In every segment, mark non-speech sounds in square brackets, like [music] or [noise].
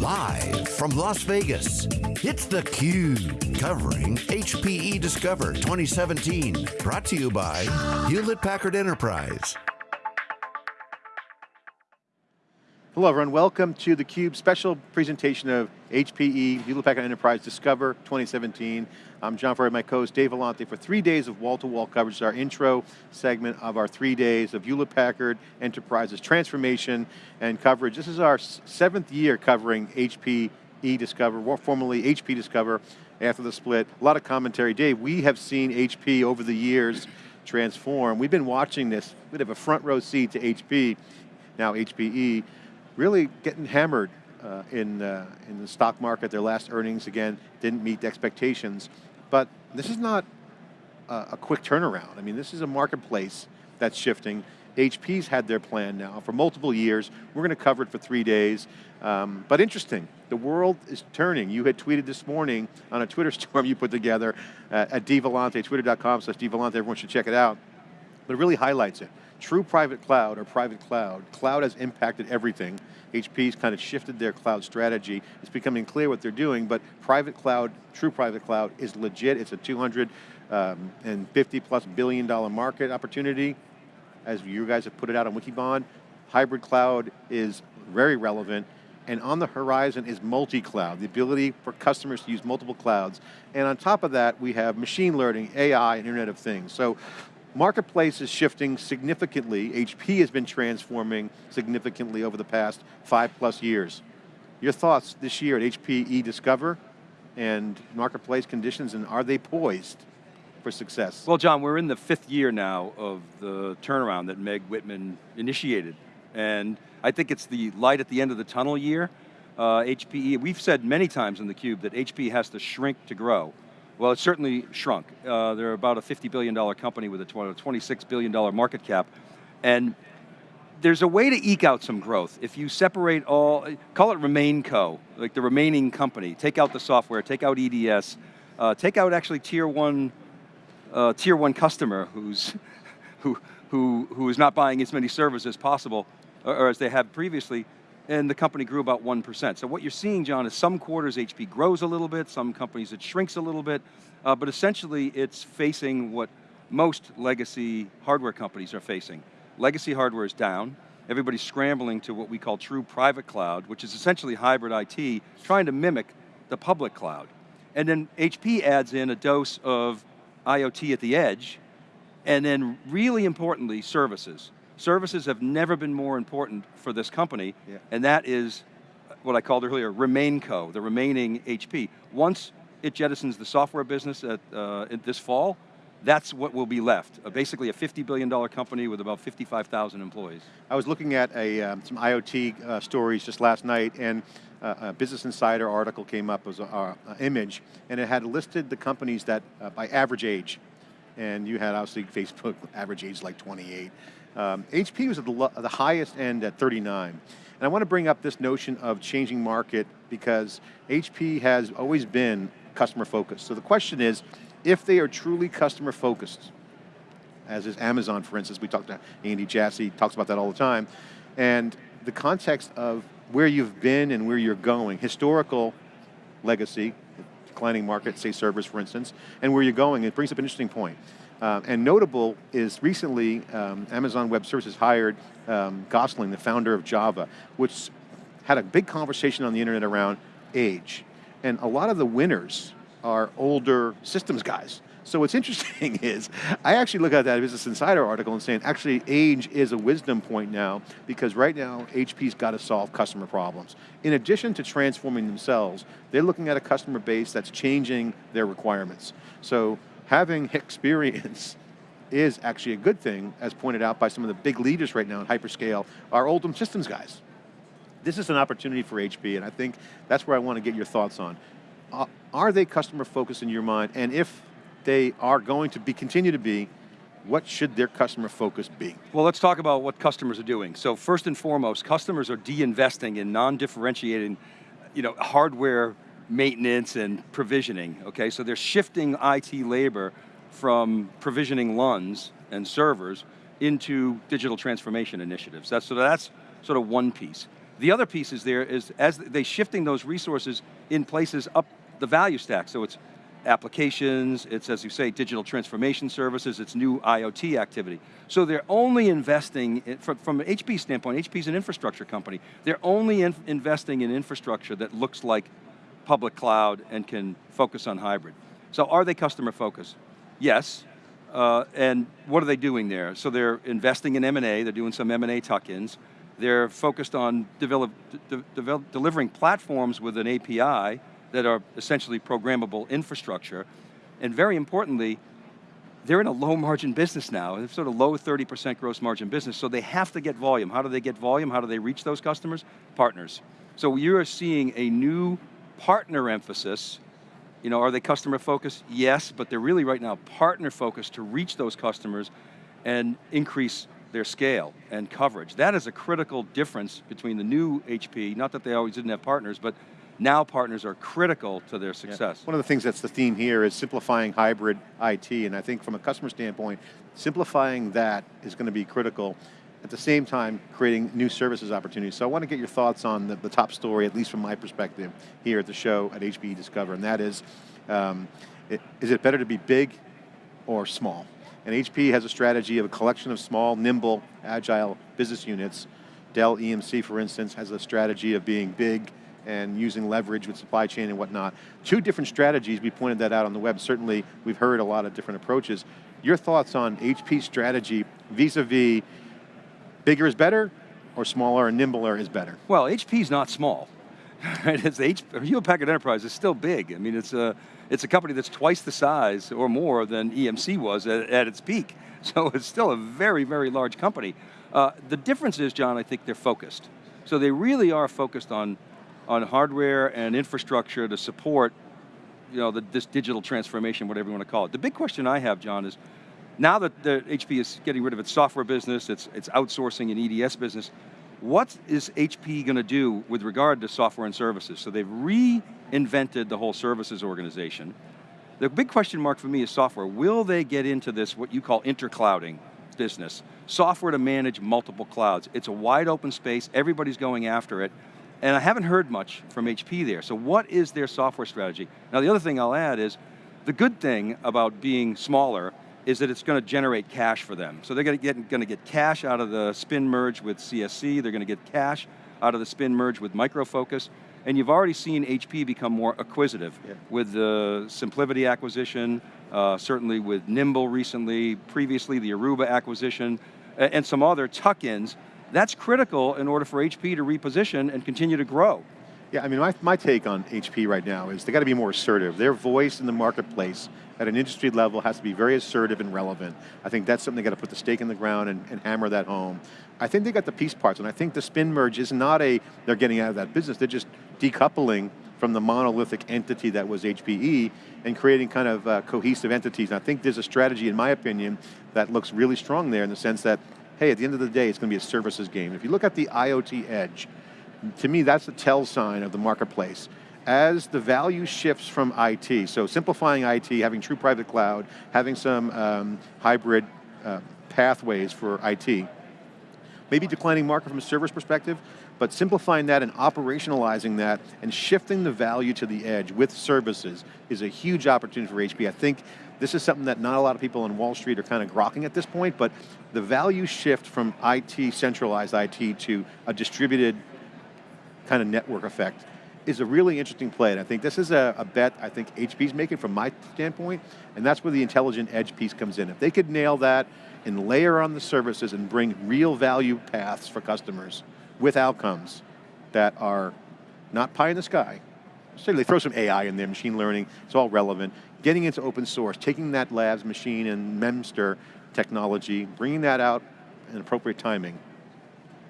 Live from Las Vegas, it's theCUBE, covering HPE Discover 2017. Brought to you by Hewlett Packard Enterprise. Hello everyone, welcome to theCUBE special presentation of HPE, Hewlett Packard Enterprise Discover 2017. I'm John Furrier, my co-host Dave Vellante for three days of wall-to-wall -wall coverage. our intro segment of our three days of Hewlett Packard Enterprise's transformation and coverage. This is our seventh year covering HPE Discover, formerly HP Discover after the split. A lot of commentary. Dave, we have seen HP over the years transform. We've been watching this, we have a front row seat to HP, now HPE, really getting hammered uh, in, uh, in the stock market. Their last earnings, again, didn't meet expectations. But this is not a, a quick turnaround. I mean, this is a marketplace that's shifting. HP's had their plan now for multiple years. We're going to cover it for three days. Um, but interesting, the world is turning. You had tweeted this morning on a Twitter [laughs] storm you put together uh, at dvellante, twitter.com slash dvellante, everyone should check it out. But it really highlights it. True private cloud or private cloud, cloud has impacted everything. HP's kind of shifted their cloud strategy. It's becoming clear what they're doing, but private cloud, true private cloud is legit. It's a 250 um, plus billion dollar market opportunity. As you guys have put it out on Wikibon, hybrid cloud is very relevant and on the horizon is multi-cloud, the ability for customers to use multiple clouds. And on top of that, we have machine learning, AI, and Internet of Things. So Marketplace is shifting significantly. HP has been transforming significantly over the past five plus years. Your thoughts this year at HPE Discover and marketplace conditions, and are they poised for success? Well, John, we're in the fifth year now of the turnaround that Meg Whitman initiated. And I think it's the light at the end of the tunnel year. Uh, HPE, we've said many times in theCUBE that HP has to shrink to grow. Well, it certainly shrunk. Uh, they're about a $50 billion company with a $26 billion market cap. And there's a way to eke out some growth. If you separate all, call it RemainCo, like the remaining company. Take out the software, take out EDS, uh, take out actually tier one, uh, tier one customer who's, [laughs] who, who, who is not buying as many servers as possible, or, or as they have previously, and the company grew about 1%. So what you're seeing, John, is some quarters HP grows a little bit, some companies it shrinks a little bit, uh, but essentially it's facing what most legacy hardware companies are facing. Legacy hardware is down, everybody's scrambling to what we call true private cloud, which is essentially hybrid IT, trying to mimic the public cloud. And then HP adds in a dose of IoT at the edge, and then really importantly, services. Services have never been more important for this company, yeah. and that is what I called earlier, RemainCo, the remaining HP. Once it jettisons the software business at, uh, this fall, that's what will be left. Uh, basically a $50 billion company with about 55,000 employees. I was looking at a, um, some IoT uh, stories just last night and uh, a Business Insider article came up as an image and it had listed the companies that uh, by average age. And you had obviously Facebook, average age like 28. Um, HP was at the, the highest end at 39. And I want to bring up this notion of changing market because HP has always been customer focused. So the question is, if they are truly customer focused, as is Amazon, for instance, we talked to Andy Jassy, talks about that all the time, and the context of where you've been and where you're going, historical legacy, declining market, say servers for instance, and where you're going, it brings up an interesting point. Uh, and notable is recently um, Amazon Web Services hired um, Gosling, the founder of Java, which had a big conversation on the internet around age. And a lot of the winners are older systems guys. So what's [laughs] interesting is, I actually look at that Business Insider article and saying, actually age is a wisdom point now, because right now, HP's got to solve customer problems. In addition to transforming themselves, they're looking at a customer base that's changing their requirements. So having experience [laughs] is actually a good thing, as pointed out by some of the big leaders right now in hyperscale, are Oldham Systems guys. This is an opportunity for HP, and I think that's where I want to get your thoughts on. Are they customer focused in your mind? And if they are going to be, continue to be, what should their customer focus be? Well, let's talk about what customers are doing. So first and foremost, customers are de-investing in non-differentiating you know, hardware maintenance and provisioning, okay? So they're shifting IT labor from provisioning LUNs and servers into digital transformation initiatives. That's, so that's sort of one piece. The other piece is there is as they shifting those resources in places up the value stack. So it's applications, it's as you say, digital transformation services, it's new IoT activity. So they're only investing, in, from, from an HP standpoint, HP's an infrastructure company, they're only in, investing in infrastructure that looks like public cloud and can focus on hybrid. So are they customer focused? Yes, uh, and what are they doing there? So they're investing in M&A, they're doing some M&A tuck-ins, they're focused on develop, de develop, delivering platforms with an API that are essentially programmable infrastructure, and very importantly, they're in a low margin business now, They're sort of low 30% gross margin business, so they have to get volume. How do they get volume? How do they reach those customers? Partners. So you're seeing a new partner emphasis you know, are they customer focused? Yes, but they're really right now partner focused to reach those customers and increase their scale and coverage. That is a critical difference between the new HP, not that they always didn't have partners, but now partners are critical to their success. Yeah. One of the things that's the theme here is simplifying hybrid IT, and I think from a customer standpoint, simplifying that is going to be critical at the same time creating new services opportunities. So I want to get your thoughts on the, the top story, at least from my perspective, here at the show at HPE Discover, and that is, um, it, is it better to be big or small? And HP has a strategy of a collection of small, nimble, agile business units. Dell EMC, for instance, has a strategy of being big and using leverage with supply chain and whatnot. Two different strategies, we pointed that out on the web. Certainly, we've heard a lot of different approaches. Your thoughts on HP's strategy vis-a-vis -vis Bigger is better, or smaller and nimbler is better? Well, HP is not small. [laughs] Right? It's H, Hewlett Packard Enterprise is still big. I mean, it's a, it's a company that's twice the size or more than EMC was at, at its peak. [laughs] So it's still a very, very large company. Uh, the difference is, John, I think they're focused. So they really are focused on, on hardware and infrastructure to support you know, the, this digital transformation, whatever you want to call it. The big question I have, John, is now that the HP is getting rid of its software business, it's, it's outsourcing an EDS business, what is HP going to do with regard to software and services? So they've reinvented the whole services organization. The big question mark for me is software. Will they get into this, what you call interclouding business? Software to manage multiple clouds. It's a wide open space, everybody's going after it, and I haven't heard much from HP there. So what is their software strategy? Now the other thing I'll add is, the good thing about being smaller is that it's going to generate cash for them. So they're going to get, going to get cash out of the spin merge with CSC, they're going to get cash out of the spin merge with Micro Focus, and you've already seen HP become more acquisitive yeah. with the SimpliVity acquisition, uh, certainly with Nimble recently, previously the Aruba acquisition, and some other tuck-ins. That's critical in order for HP to reposition and continue to grow. Yeah, I mean, my, my take on HP right now is they got to be more assertive. Their voice in the marketplace at an industry level has to be very assertive and relevant. I think that's something they got to put the stake in the ground and, and, hammer that home. I think they got the piece parts, and I think the spin merge is not a, they're getting out of that business, they're just decoupling from the monolithic entity that was HPE and creating kind of uh, cohesive entities. And I think there's a strategy, in my opinion, that looks really strong there in the sense that, hey, at the end of the day, it's going to be a services game. If you look at the IoT edge, to me, that's a tell sign of the marketplace. As the value shifts from IT, so simplifying IT, having true private cloud, having some um, hybrid uh, pathways for IT, maybe declining market from a service perspective, but simplifying that and operationalizing that and shifting the value to the edge with services is a huge opportunity for HP. I think this is something that not a lot of people on Wall Street are kind of grokking at this point, but the value shift from IT, centralized IT, to a distributed kind of network effect is a really interesting play, and I think this is a, a, bet I think HP's making from my standpoint, and that's where the intelligent edge piece comes in. If they could nail that and layer on the services and bring real value paths for customers with outcomes that are not pie in the sky, so they throw some AI in there, machine learning, it's all relevant, getting into open source, taking that labs machine and memristor technology, bringing that out in appropriate timing,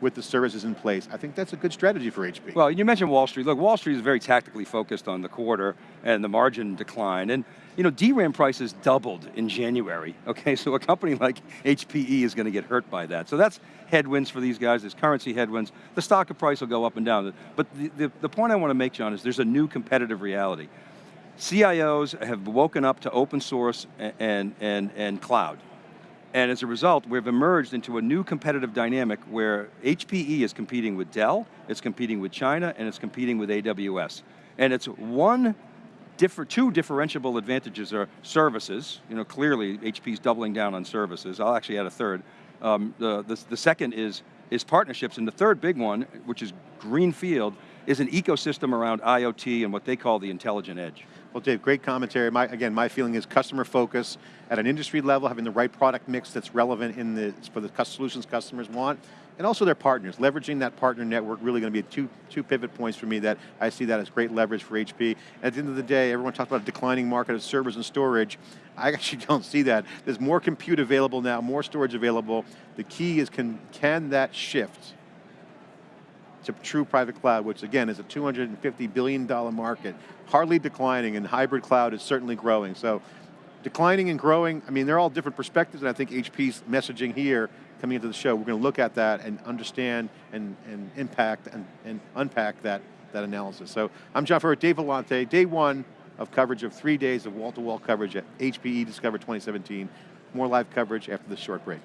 with the services in place. I think that's a good strategy for HP. Well, you mentioned Wall Street. Look, Wall Street is very tactically focused on the quarter and the margin decline. And you know, DRAM prices doubled in January, [laughs] okay? So a company like HPE is going to get hurt by that. So that's headwinds for these guys, there's currency headwinds. The stock price will go up and down. But the, the, the point I want to make, John, is there's a new competitive reality. CIOs have woken up to open source and, and, and cloud And as a result, we've emerged into a new competitive dynamic where HPE is competing with Dell, it's competing with China, and it's competing with AWS. And it's one, differ, two differentiable advantages are services, you know, clearly HP's doubling down on services. I'll actually add a third. Um, the, the, the second is, is partnerships, and the third big one, which is greenfield, is an ecosystem around IoT and what they call the intelligent edge. Well, Dave, great commentary. My, again, my feeling is customer focus at an industry level, having the right product mix that's relevant in the, for the solutions customers want, and also their partners. Leveraging that partner network really going to be two, two pivot points for me that I see that as great leverage for HP. At the end of the day, everyone talks about a declining market of servers and storage. I actually [laughs] don't see that. There's more compute available now, more storage available. The key is can, can that shift to true private cloud, which again is a $250 billion market, hardly declining, and hybrid cloud is certainly growing. So declining and growing, I mean, they're all different perspectives, and I think HP's messaging here, coming into the show, we're going to look at that and understand and, and impact and, and unpack that, that analysis. So I'm John Furrier, Dave Vellante, day one of coverage of three days of wall-to-wall -wall coverage at HPE Discover 2017. More live coverage after this short break.